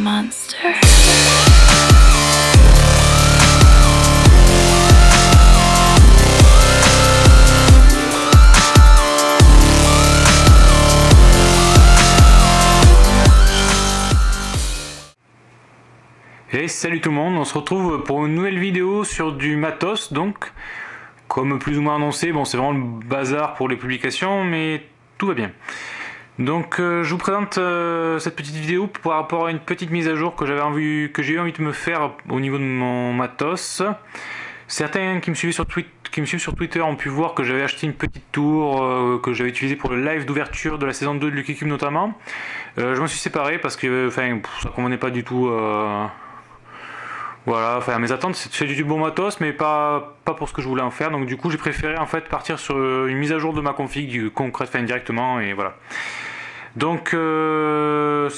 monster. Et salut tout le monde, on se retrouve pour une nouvelle vidéo sur du matos donc comme plus ou moins annoncé, bon c'est vraiment le bazar pour les publications mais tout va bien. Donc euh, je vous présente euh, cette petite vidéo par rapport à une petite mise à jour que j'avais envie j'ai eu envie de me faire au niveau de mon matos. Certains qui me suivent sur, Twitter ont pu voir que j'avais acheté une petite tour euh, que j'avais utilisée pour le live d'ouverture de la saison 2 de Lucky Cube notamment. je m'en suis séparé parce que enfin, ça ne convenait pas du tout voilà, enfin mes attentes c'est du bon matos mais pas, pas pour ce que je voulais en faire donc du coup j'ai préféré en fait partir sur une mise à jour de ma config concrète enfin directement et voilà. Donc euh,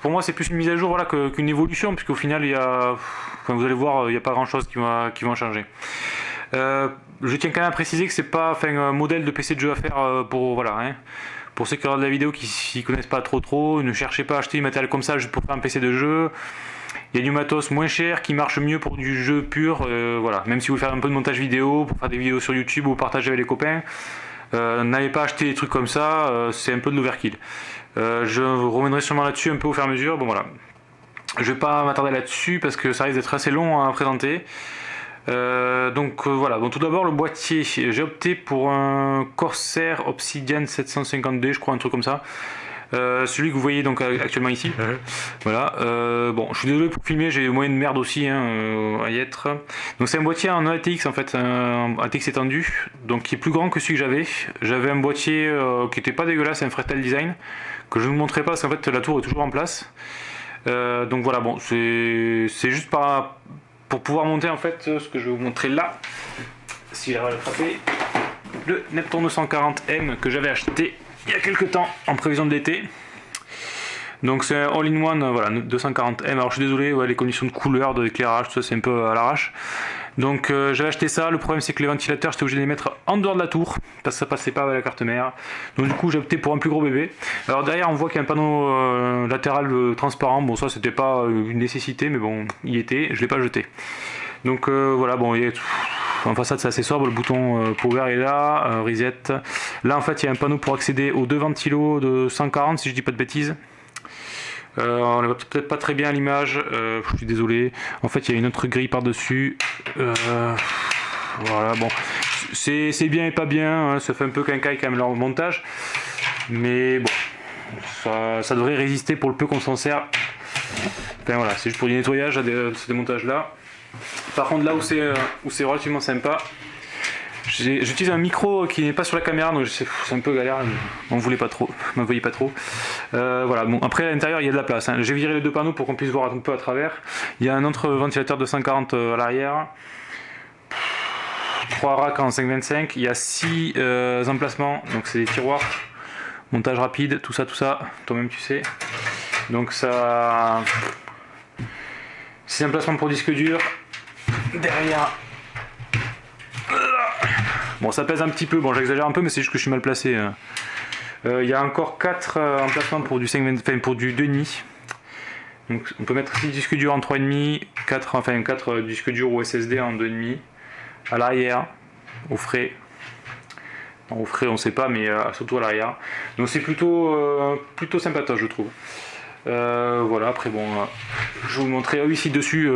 pour moi c'est plus une mise à jour voilà, qu'une évolution puisqu'au final il y a, vous allez voir il n'y a pas grand chose qui va, qui va changer. Euh, je tiens quand même à préciser que c'est pas un modèle de PC de jeu à faire euh, pour voilà. Hein. Pour ceux qui regardent la vidéo qui s'y connaissent pas trop trop, ne cherchez pas à acheter du matériel comme ça juste pour faire un PC de jeu. Il y a du matos moins cher qui marche mieux pour du jeu pur, euh, voilà. Même si vous faites un peu de montage vidéo, pour faire des vidéos sur YouTube ou partager avec les copains, euh, n'allez pas acheter des trucs comme ça, euh, c'est un peu de l'overkill. je reviendrai sûrement là-dessus un peu au fur et à mesure, bon voilà. Je vais pas m'attarder là-dessus parce que ça risque d'être assez long à présenter. donc voilà, bon, tout d'abord le boîtier, j'ai opté pour un Corsair Obsidian 750D, je crois un truc comme ça. Euh, celui que vous voyez donc actuellement ici. Voilà. Euh, bon, je suis désolé pour filmer, j'ai moyen de merde aussi hein, euh, à y être. Donc c'est un boîtier en ATX en fait, un ATX étendu, donc qui est plus grand que celui que j'avais. J'avais un boîtier qui était pas dégueulasse, un Fretel Design, que je ne vous montrerai pas parce qu'en fait la tour est toujours en place. donc voilà, bon, c'est juste par, pour pouvoir monter en fait ce que je vais vous montrer là, si j'arrive à le frapper, le Neptune 240M que j'avais acheté il y a quelques temps en prévision de l'été. Donc c'est un all-in-one, voilà, 240M. Alors je suis désolé, les conditions de couleur, d'éclairage, tout ça c'est un peu à l'arrache. Donc euh, j'avais acheté ça, le problème c'est que les ventilateurs j'étais obligé de les mettre en dehors de la tour, parce que ça passait pas avec la carte mère. Donc du coup j'ai opté pour un plus gros bébé. Alors derrière on voit qu'il y a un panneau euh, latéral euh, transparent, bon ça c'était pas une nécessité, mais bon, il était, je l'ai pas jeté. Donc voilà, bon, il y a en façade, c'est assez sobre. Le bouton euh, power est là. Euh, reset. Là, en fait, il y a un panneau pour accéder aux deux ventilos de 140, si je dis pas de bêtises. Euh, on ne voit peut-être pas très bien l'image, je suis désolé. En fait, il y a une autre grille par-dessus. voilà, bon. C'est bien et pas bien, hein. ça fait un peu quincaille quand même leur montage. Mais bon, ça, devrait résister pour le peu qu'on s'en sert. Enfin voilà, c'est juste pour du nettoyage à ce démontage là. Par contre là euh, où c'est relativement sympa, j'utilise un micro qui n'est pas sur la caméra donc c'est un peu galère, on voulait pas trop, m'en voyez pas trop. Euh, voilà, bon après à l'intérieur il y a de la place, hein. j'ai viré les deux panneaux pour qu'on puisse voir un peu à travers. Il y a un autre ventilateur de 140 euh, à l'arrière. 3 racks en 525, il y a 6 emplacements, donc c'est des tiroirs, montage rapide, tout ça, tout ça, toi-même tu sais. Donc ça... 6 emplacements pour disque dur, derrière. Bon, ça pèse un petit peu, bon j'exagère un peu, mais c'est juste que je suis mal placé. Hein. Euh, il y a encore 4 euh, emplacements pour du 5, pour du 2,5. Donc on peut mettre 6 disques durs en 3,5, 4, enfin 4 euh, disques durs ou SSD en 2,5. À l'arrière, au frais. au frais on sait pas, mais surtout à l'arrière. Donc c'est plutôt, plutôt sympatoche je trouve. Voilà, après bon, je vais vous montrer ici dessus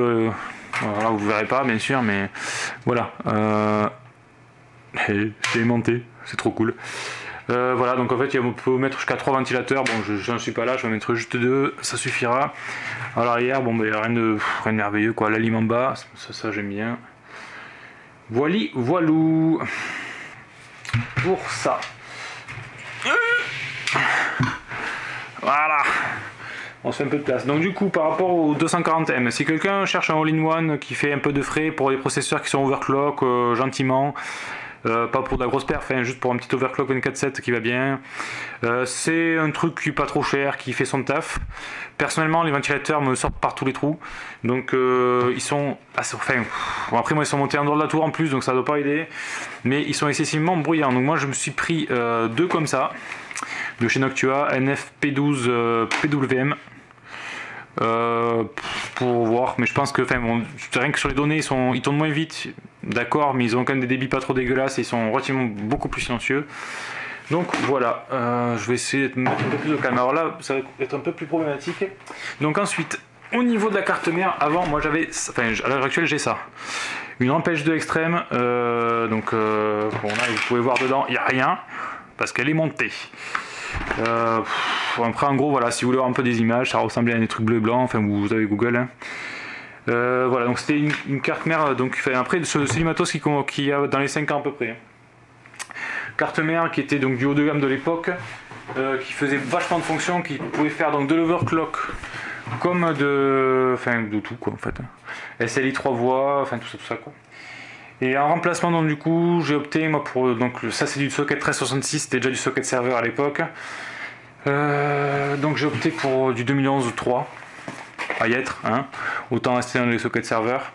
voilà, vous verrez pas bien sûr, mais voilà. Euh, c'est aimanté, c'est trop cool. Euh, voilà, donc en fait, on peut mettre jusqu'à 3 ventilateurs. Bon, je n'en suis pas là, je vais mettre juste 2, ça suffira. À l'arrière, bon, ben, rien, de, rien de merveilleux, quoi. L'aliment bas, ça, ça j'aime bien. Voili, voilou. Pour ça. On se fait un peu de place. Donc du coup, par rapport au 240M, si quelqu'un cherche un all-in-one qui fait un peu de frais pour les processeurs qui sont overclock euh, gentiment, euh, pas pour de la grosse perf, hein, juste pour un petit overclock 24.7 qui va bien. Euh, c'est un truc qui est pas trop cher, qui fait son taf. Personnellement, les ventilateurs me sortent par tous les trous, donc ils sont assez... Enfin, après moi ils sont montés en dehors de la tour en plus, donc ça doit pas aider, mais ils sont excessivement bruyants. Donc moi je me suis pris deux comme ça, de chez Noctua, NFP12 PWM. Pour voir, mais je pense que, enfin, rien que sur les données, ils, sont, ils tournent moins vite, d'accord, mais ils ont quand même des débits pas trop dégueulasses et ils sont relativement beaucoup plus silencieux. Donc voilà, je vais essayer de mettre un peu plus de calme. Alors là, ça va être un peu plus problématique. Donc ensuite, au niveau de la carte mère, avant, moi j'avais, enfin à l'heure actuelle j'ai ça. Une empêche de extrême, euh, donc euh, vous pouvez voir dedans, il n'y a rien, parce qu'elle est montée. Euh, après en gros voilà, si vous voulez voir un peu des images, ça ressemblait à des trucs bleu blanc, enfin vous, avez Google. Hein. voilà, donc c'était une, carte mère, donc après c'est du matos qui, a dans les 5 ans à peu près. Carte mère qui était donc du haut de gamme de l'époque, qui faisait vachement de fonctions, qui pouvait faire donc de l'overclock, comme de, enfin de tout quoi en fait. SLI 3 voies, enfin tout ça, tout ça quoi. Et en remplacement donc du coup j'ai opté moi pour donc ça c'est du socket 1366, c'était déjà du socket serveur à l'époque. Euh, donc j'ai opté pour du 2011 3 à y être, hein. autant rester dans les sockets serveurs.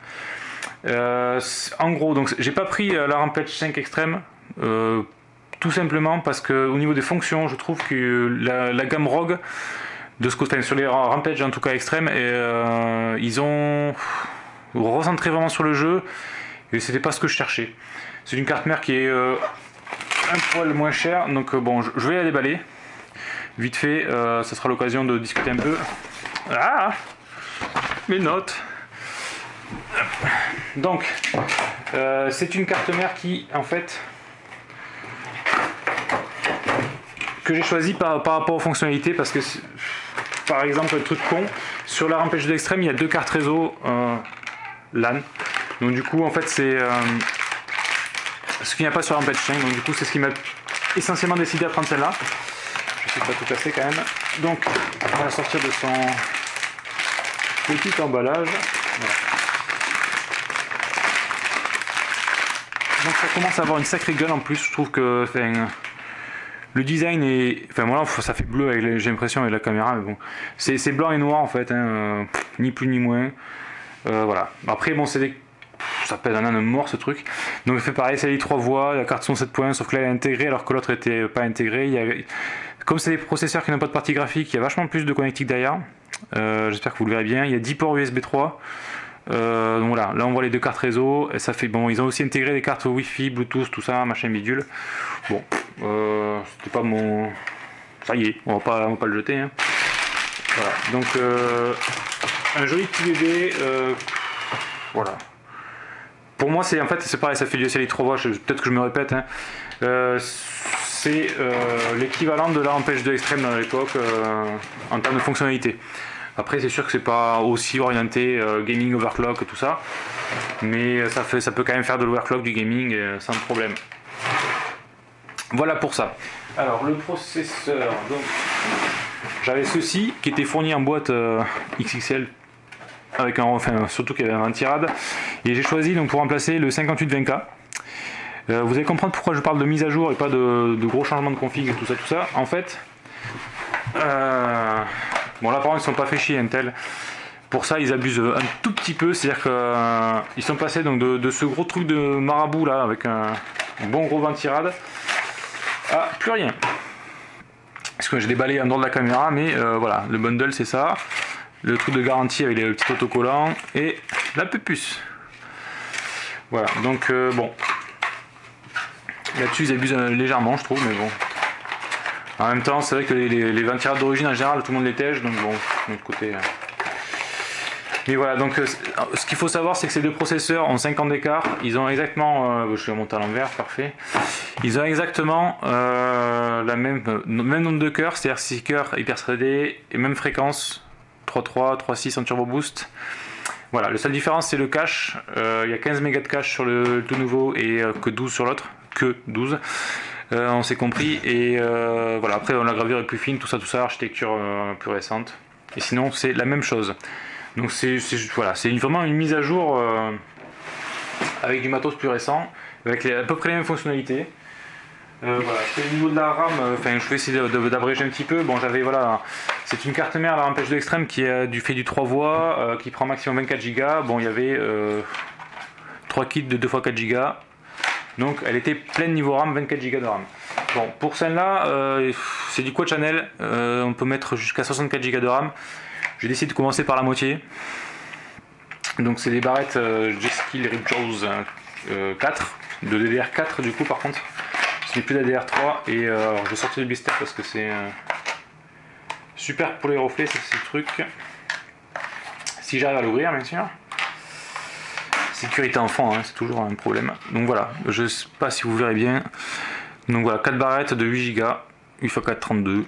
Euh, en gros donc j'ai pas pris euh, la Rampage 5 extrême tout simplement parce que au niveau des fonctions je trouve que la, gamme Rogue de ce côté, sur les Rampage en tout cas euh, ils ont recentré vraiment sur le jeu, et c'était pas ce que je cherchais. C'est une carte mère qui est euh, un poil moins chère, donc euh, bon, je vais la déballer. Vite fait, ça sera l'occasion de discuter un peu. Ah Mes notes Donc, c'est une carte mère qui, en fait, que j'ai choisi par, par, rapport aux fonctionnalités parce que par exemple, le truc con, sur la rampage d'extrême, il y a deux cartes réseau euh, LAN. Donc du coup, en fait, c'est euh, ce qu'il n'y a pas sur rampage 5. Donc du coup, c'est ce qui m'a essentiellement décidé à prendre celle-là. Sais pas tout casser quand même. Donc, on va sortir de son petit emballage. Donc ça commence à avoir une sacrée gueule en plus. Je trouve que c'est le design est. Enfin voilà, ça fait bleu, j'ai l'impression, avec la caméra, mais bon. C'est blanc et noir en fait, hein, euh, ni plus ni moins. Euh, voilà. Après, bon, c'est des. Ça pèse un âne mort ce truc. Donc, il fait pareil, c'est les trois voix, la carte son 7 points, sauf que là, elle est intégrée alors que l'autre était pas intégrée. Il Comme c'est des processeurs qui n'ont pas de partie graphique, il y a vachement plus de connectique derrière. Euh, j'espère que vous le verrez bien. Il y a 10 ports USB 3. donc voilà, là on voit les deux cartes réseau, ça fait bon, ils ont aussi intégré des cartes Wi-Fi, Bluetooth, tout ça, machin bidule. Bon, euh, c'était pas mon... Ça y est, on va pas, va pas le jeter. Hein. Voilà, donc euh, un joli petit bébé. Euh, voilà. Pour moi, c'est en fait, c'est pareil, ça fait du SLI 3 voix, peut-être que je me répète. Hein. C'est l'équivalent de la Rampage 2 Extreme dans l'époque en termes de fonctionnalité. Après, c'est sûr que c'est pas aussi orienté gaming overclock tout ça, mais ça, fait, ça peut quand même faire de l'overclock du gaming sans problème. Voilà pour ça. Alors le processeur, donc j'avais ceci qui était fourni en boîte euh, XXL avec un, enfin surtout qu'il y avait un tirade et j'ai choisi donc pour remplacer le 5820K. Euh, vous allez comprendre pourquoi je parle de mise à jour et pas de, gros changements de config et tout ça tout ça. En fait, euh, bon là par contre ils sont pas fait chier Intel. Pour ça ils abusent un tout petit peu, c'est-à-dire qu'ils sont passés donc de, ce gros truc de marabout là avec un, bon gros ventirade ah, plus rien. Parce que j'ai déballé en dehors de la caméra, mais euh, voilà, le bundle c'est ça. Le truc de garantie avec les petits autocollants et la puce. Voilà, donc euh, bon. Là-dessus ils abusent euh, légèrement je trouve, mais bon. En même temps, c'est vrai que les, les, d'origine en général, tout le monde les tège, donc bon, de l'autre côté. Mais voilà, donc euh, ce qu'il faut savoir, c'est que ces deux processeurs ont 5 ans d'écart. Ils ont exactement, euh, je vais monter à l'envers, parfait. Ils ont exactement euh, la même, même nombre de cœurs, c'est-à-dire 6 cœurs hyper threadés et même fréquence 3.3, 3.6 en turbo boost. Voilà, la seule différence c'est le cache. il y a 15 mégas de cache sur le tout nouveau et que 12 sur l'autre, que 12. on s'est compris et voilà après la gravure est plus fine tout ça tout ça architecture plus récente et sinon c'est la même chose donc c'est voilà, vraiment une mise à jour euh, avec du matos plus récent, avec à peu près les mêmes fonctionnalités. Euh, voilà, au niveau de la RAM, euh, enfin je vais essayer d'abréger un petit peu. Bon j'avais voilà, c'est une carte mère la de l'extrême qui est du fait du 3 voies, qui prend maximum 24 Go. Bon il y avait 3 kits de 2 x 4 Go. Donc elle était pleine niveau RAM, 24 Go de RAM. Bon pour celle-là, c'est du quad channel, on peut mettre jusqu'à 64 Go de RAM. J'ai décidé de commencer par la moitié. Donc c'est des barrettes G-Skill Rip Jaws 4, de DDR4 du coup par contre. Ce n'est plus d'ADR3 et je vais sortir du blister parce que c'est super pour les reflets, c'est ce truc. Si j'arrive à l'ouvrir bien sûr. Sécurité enfant, hein, c'est toujours un problème. Donc voilà, je ne sais pas si vous verrez bien. Donc voilà, 4 barrettes de 8 Go, UFA4 32, vous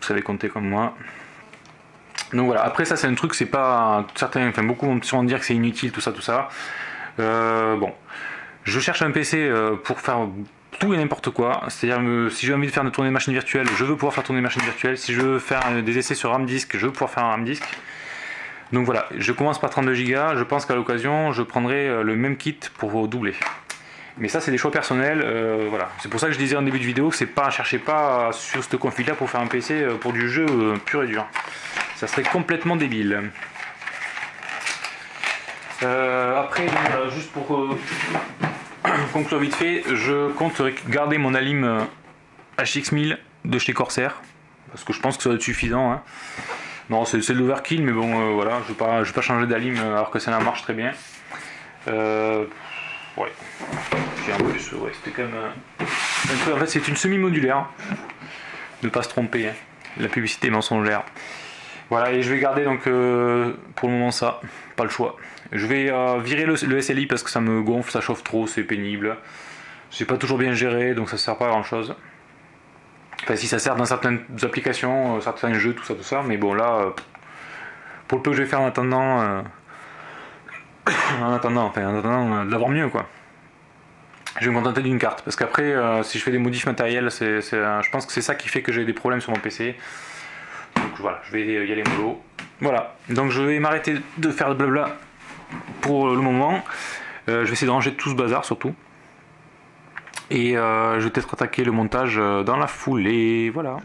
savez compter comme moi. Donc voilà, après ça c'est un truc, c'est pas certains, enfin beaucoup vont sûrement dire que c'est inutile, tout ça, tout ça. Euh, bon, je cherche un PC euh, pour faire tout et n'importe quoi. C'est-à-dire si j'ai envie de faire une tournée de machine virtuelle, je veux pouvoir faire tourner machine virtuelle. Si je veux faire des essais sur RAM disk, je veux pouvoir faire un RAM disk. Donc voilà, je commence par 32 Go, je pense qu'à l'occasion, je prendrai euh, le même kit pour doubler. Mais ça, c'est des choix personnels, euh, voilà. C'est pour ça que je disais en début de vidéo que c'est pas, cherchez pas sur ce config là pour faire un PC euh, pour du jeu pur et dur. Ça serait complètement débile. après, juste pour conclure vite fait, je compte garder mon Alim HX1000 de chez Corsair, parce que je pense que ça va être suffisant. Hein. Non, c'est l'overkill, mais bon, euh, voilà, je ne vais, pas changer d'alim euh, alors que ça marche très bien. Euh, ouais. en plus, ouais, c'était quand même un, peu. En fait, c'est une semi-modulaire. Ne pas se tromper, hein. la publicité mensongère. Voilà, et je vais garder donc pour le moment ça, pas le choix. Je vais virer le, le, SLI parce que ça me gonfle, ça chauffe trop, c'est pénible. C'est pas toujours bien géré, donc ça sert pas à grand chose. Si ça sert dans certaines applications, euh, certains jeux, tout ça, tout ça, mais bon, là, euh, pour le peu que je vais faire en attendant, euh, en attendant, enfin, en attendant d'avoir mieux, quoi. Je vais me contenter d'une carte, parce qu'après, si je fais des modifs matériels, je pense que c'est ça qui fait que j'ai des problèmes sur mon PC. Donc voilà, je vais y aller mollo. Voilà, donc je vais m'arrêter de faire de blabla pour le moment. je vais essayer de ranger tout ce bazar surtout. Et euh, je vais peut-être attaquer le montage euh, dans la foulée, voilà.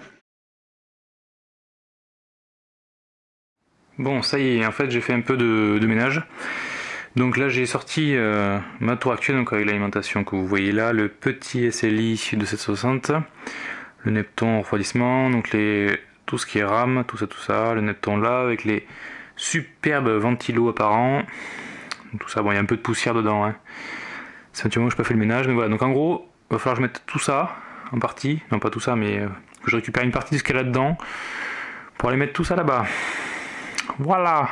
Bon, ça y est, en fait j'ai fait un peu de, ménage. Donc là j'ai sorti euh, ma tour actuelle, donc avec l'alimentation que vous voyez là, le petit SLI de 760, le Nepton refroidissement, donc tout ce qui est RAM, tout ça, tout ça, le Nepton là, avec les superbes ventilos apparents, tout ça, bon il y a un peu de poussière dedans, hein. C'est un petit moment que je n'ai pas fait le ménage, mais voilà, donc en gros, il va falloir que je mette tout ça en partie, non pas tout ça, mais euh, que je récupère une partie de ce qu'il y a là-dedans pour aller mettre tout ça là-bas. Voilà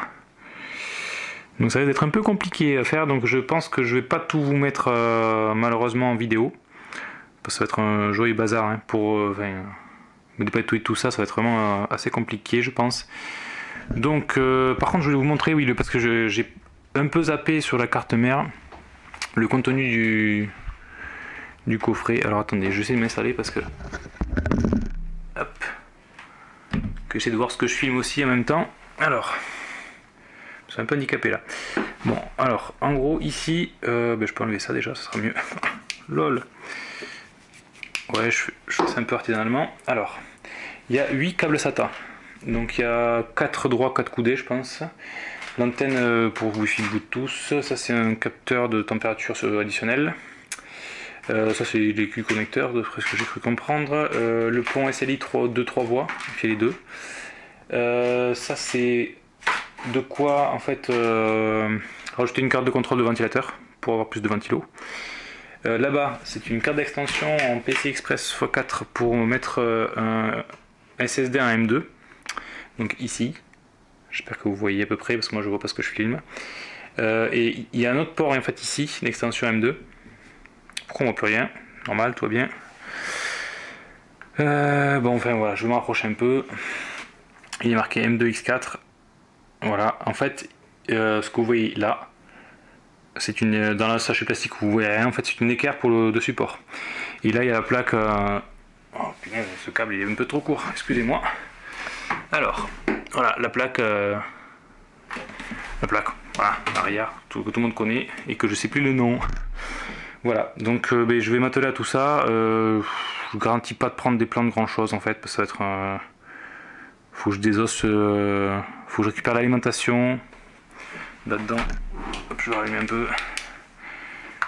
donc ça va être un peu compliqué à faire, donc je pense que je vais pas tout vous mettre euh, malheureusement en vidéo. Parce que ça va être un joyeux bazar hein, pour euh, enfin, me tout ça, ça va être vraiment assez compliqué je pense. Donc par contre je vais vous montrer, oui, parce que j'ai un peu zappé sur la carte mère le contenu du, coffret. Alors attendez, je vais essayer de m'installer parce que... Hop. Que j'essaie de voir ce que je filme aussi en même temps. Alors. Je suis un peu handicapé là. Bon, alors, en gros, ici... Euh, ben, je peux enlever ça déjà, ça sera mieux. LOL. Ouais, je, je fais un peu artisanalement. Alors, il y a 8 câbles SATA. Donc il y a 4 droits, 4 coudées, je pense. L'antenne euh, pour Wi-Fi Bluetooth, ça c'est un capteur de température additionnelle. Euh, ça c'est les Q connecteurs, d'après ce que j'ai cru comprendre. Euh, le pont SLI 3, 2 3 voies, fait les deux. Euh, ça c'est de quoi en fait rajouter une carte de contrôle de ventilateur pour avoir plus de ventilo. Là-bas c'est une carte d'extension en PC Express x4 pour mettre un SSD en M2. Donc ici, j'espère que vous voyez à peu près parce que moi je vois pas ce que je filme. et il y a un autre port en fait ici, l'extension M2 pourquoi on voit plus rien? Normal, tout va bien. Euh, bon, enfin voilà, je vais m'approcher un peu. Il est marqué M2X4. Voilà, en fait, euh, ce que vous voyez là, c'est une dans la sachet plastique vous voyez rien. En fait, c'est une équerre pour le support. Et là, il y a la plaque. Euh, oh putain, ce câble il est un peu trop court. Excusez-moi. Alors, voilà, la plaque. La plaque, voilà, arrière, tout, que tout le monde connaît et que je sais plus le nom. Voilà, donc euh, ben, je vais m'atteler à tout ça. Euh, je garantis pas de prendre des plans de grand chose en fait, parce que ça va être un... Faut que je désosse, euh, faut que je récupère l'alimentation là-dedans. je vais rallumer un peu.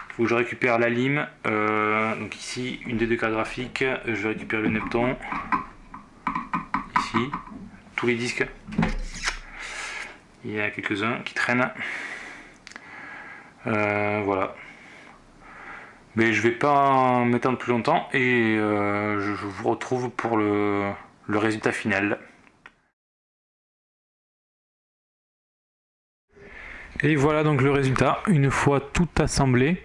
Faut que je récupère la lime. donc ici, une des deux cartes graphiques. Je vais récupérer le Nepton. Ici, tous les disques. Il y a quelques-uns qui traînent. Euh, voilà. Mais je vais pas m'étendre plus longtemps et euh, je vous retrouve pour le, le résultat final. Et voilà donc le résultat, une fois tout assemblé.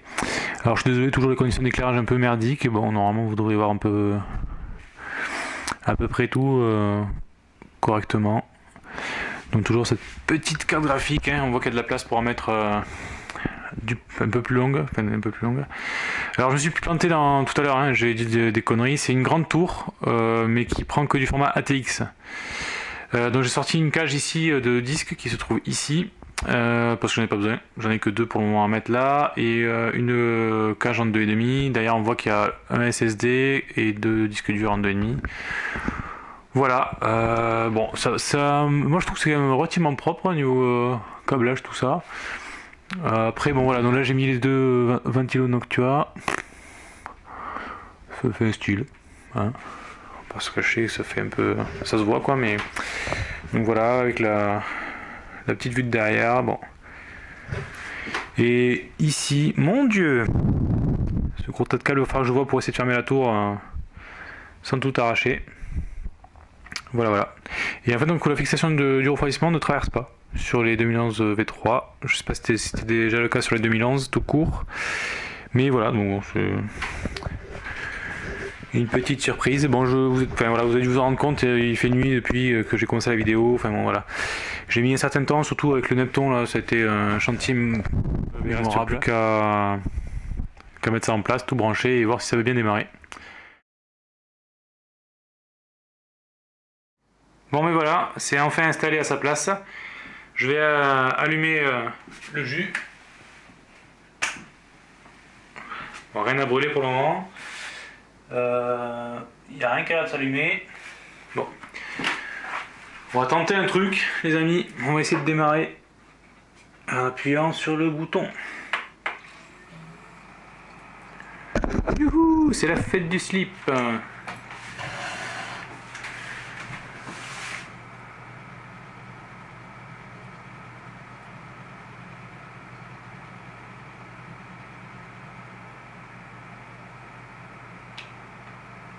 Alors je suis désolé, toujours les conditions d'éclairage un peu merdiques. Bon, normalement vous devriez voir un peu à peu près tout euh, correctement. Donc toujours cette petite carte graphique, hein. on voit qu'il y a de la place pour en mettre euh, du, un peu plus longue, un peu plus longue. Alors je me suis planté dans, tout à l'heure, hein, j'ai dit des, conneries, c'est une grande tour, euh, mais qui prend que du format ATX. donc j'ai sorti une cage ici de disques qui se trouve ici, euh, parce que j'en ai pas besoin, j'en ai que deux pour le moment à mettre là, et euh, une cage en 2,5, d'ailleurs on voit qu'il y a un SSD et deux disques durs en 2,5. Voilà, euh, bon, ça, moi je trouve que c'est quand même relativement propre au niveau câblage, tout ça. après, bon voilà, donc là j'ai mis les deux ventilos Noctua. Ça fait un style, hein. On va pas se cacher, ça fait un peu, ça se voit quoi, mais donc voilà, avec la petite vue de derrière, bon. Et ici, mon dieu Ce gros tas de câbles, que je vois pour essayer de fermer la tour hein, sans tout arracher. Voilà, voilà. Et en fait, donc la fixation de, du refroidissement ne traverse pas sur les 2011 V3. Je sais pas si c'était déjà le cas sur les 2011 tout court. Mais voilà, donc c'est une petite surprise. Bon, je vous, enfin, voilà, vous allez vous en rendre compte, euh, il fait nuit depuis euh, que j'ai commencé la vidéo. Enfin bon, voilà. J'ai mis un certain temps, surtout avec le Nepton, là, ça a été un chantier mémorable qu'à mettre ça en place, tout brancher et voir si ça veut bien démarrer. Bon mais voilà, c'est enfin installé à sa place. Je vais euh, allumer le jus. Rien à brûler pour le moment. Il euh, n'y a rien de s'allumer. Bon. On va tenter un truc, les amis. On va essayer de démarrer en appuyant sur le bouton. C'est la fête du slip.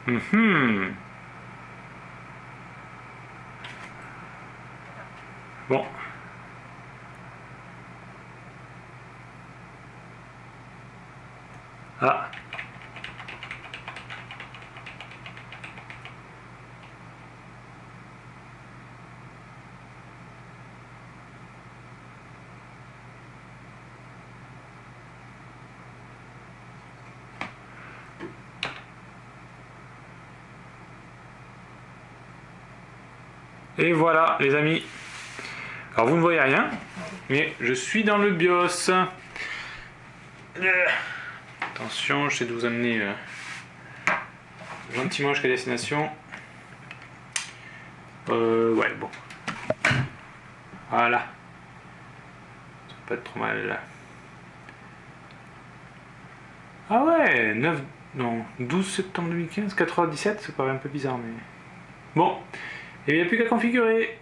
Mhm. Bon. Et voilà les amis. Alors vous ne voyez rien, mais je suis dans le BIOS. Attention, j'essaie de vous amener euh, gentiment jusqu'à destination. Euh, ouais, bon. Voilà. Ça peut pas être trop mal. Ah ouais, 9, non, 12 septembre 2015, 97, ça paraît un peu bizarre, mais... Bon, et il n'y a plus qu'à configurer.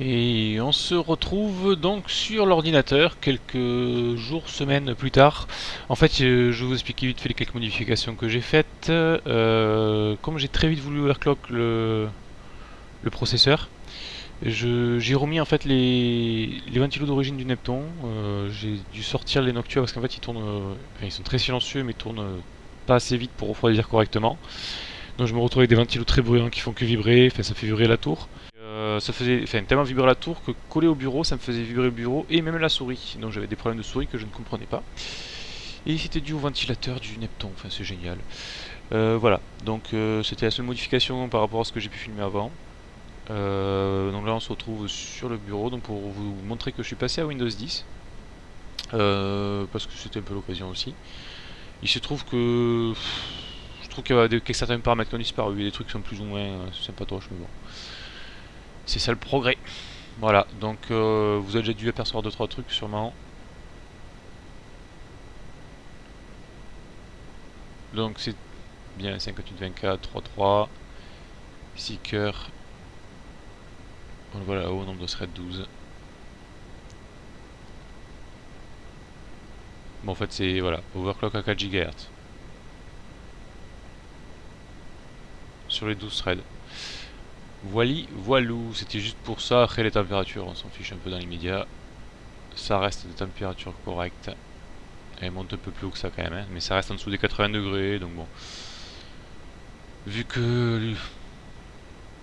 Et on se retrouve donc sur l'ordinateur quelques jours, semaines plus tard. En fait, euh, je vais vous expliquer vite fait les quelques modifications que j'ai faites. Euh, comme j'ai très vite voulu overclock le, le processeur, j'ai remis en fait les, les ventilos d'origine du Nepton. Euh, j'ai dû sortir les Noctua parce qu'en fait ils tournent, ils sont très silencieux mais ils tournent pas assez vite pour refroidir correctement. Donc je me retrouve avec des ventilos très bruyants qui font que vibrer, enfin ça fait vibrer la tour. Euh, ça faisait enfin, tellement vibrer la tour que collé au bureau, ça me faisait vibrer le bureau et même la souris. Donc j'avais des problèmes de souris que je ne comprenais pas. Et c'était dû au ventilateur du Nepton, enfin c'est génial. Euh, voilà, donc euh, c'était la seule modification par rapport à ce que j'ai pu filmer avant. donc là on se retrouve sur le bureau donc pour vous montrer que je suis passé à Windows 10. parce que c'était un peu l'occasion aussi. Il se trouve que... Je trouve qu'il y a certains paramètres qui ont disparu, des trucs qui sont plus ou moins euh, sympatoches, mais bon. C'est ça le progrès. Voilà, donc euh, vous avez déjà dû apercevoir 2-3 trucs sûrement. Donc c'est bien 5824, 33. Seeker. On le voit là-haut, nombre de threads 12. En fait, c'est voilà, overclock à 4 GHz. Sur les 12 threads. Voili, voilou, c'était juste pour ça. Après les températures, on s'en fiche un peu dans l'immédiat. Ça reste des températures correctes. Elle monte un peu plus haut que ça quand même, hein, mais ça reste en dessous des 80 degrés, donc bon. Vu que il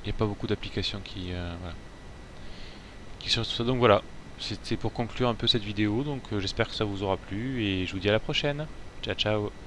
n'y a pas beaucoup d'applications qui, euh, voilà, qui sont ça, donc voilà. C'était pour conclure un peu cette vidéo, donc euh, j'espère que ça vous aura plu et je vous dis à la prochaine. Ciao ciao